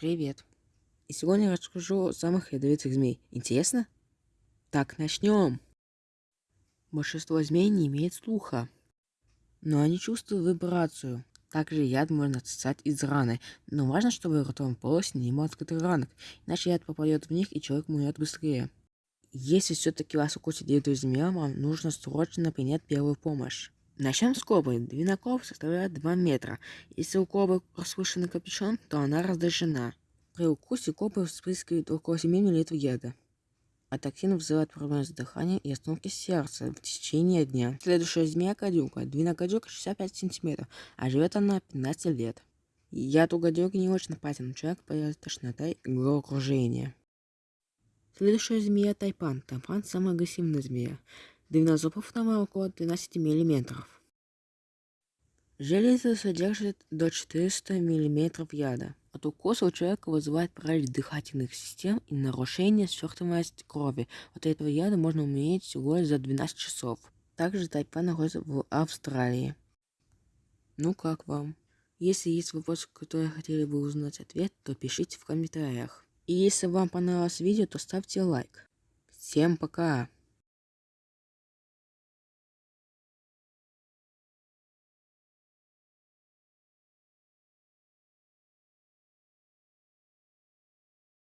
Привет. И сегодня я расскажу о самых ядовитых змей. Интересно? Так, начнем. Большинство змей не имеет слуха, но они чувствуют вибрацию. Также яд можно отсосать из раны, но важно, чтобы ротовая полость не имела открытых ранок, иначе яд попадет в них и человек умрет быстрее. Если все-таки вас укусит ядовитая змея, вам нужно срочно принять первую помощь. Начнем с кобры. Длина кобры составляет 2 метра. Если у кобры расслышанный капюшон, то она раздражена. При укусе кобры вспрыскивает около 7 мл яда. А токсин вызывает проблемы с дыханием и остановки сердца в течение дня. Следующая змея гадюка. Длина гадюка 65 см, а живет она 15 лет. Яд у гадюки не очень опасен, человек появится тошнота и головокружение. Следующая змея тайпан. Тайпан самая агрессивная змея. Длина зубов там около 12 мм. Железо содержит до 400 мм яда. От укуса у человека вызывает паралич дыхательных систем и нарушение свертываемости крови. От этого яда можно умереть всего за 12 часов. Также тайпан находится в Австралии. Ну как вам? Если есть вопросы, которые хотели бы узнать ответ, то пишите в комментариях. И если вам понравилось видео, то ставьте лайк. Всем пока!